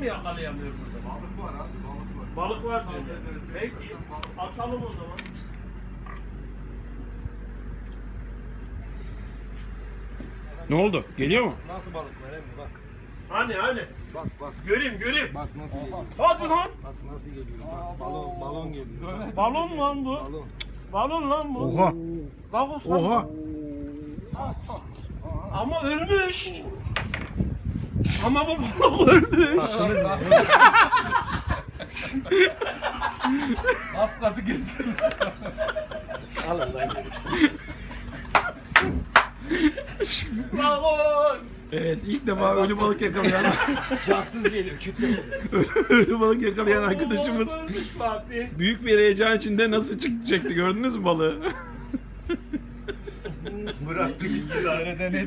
mi yakalayamıyor burada? Balık var abi balık var. Balık var diyor. Peki atalım o zaman. Ne oldu? Geliyor mu? Nasıl balıklar emmi bak. Hani hani Bak bak. göreyim göreyim. Bak nasıl geliyor. Hadi lan. Bak nasıl geliyor. Bak, balon balon geliyor. Bak, Balon lan bu. balon. Balon lan bu. Oha. Kalk usta. Oha. Ama ölmüş. Ama bu balık ölmüş. Az katı gelsin. Alın lan. Evet ilk defa ölü balık yakalayan Cansız geliyor kütle geliyor. ölü balık yakalayan arkadaşımız ölmüş Fatih. büyük bir heyecan içinde nasıl çıkacaktı gördünüz mü balığı? Bıraktı gitti lan. Nerede ne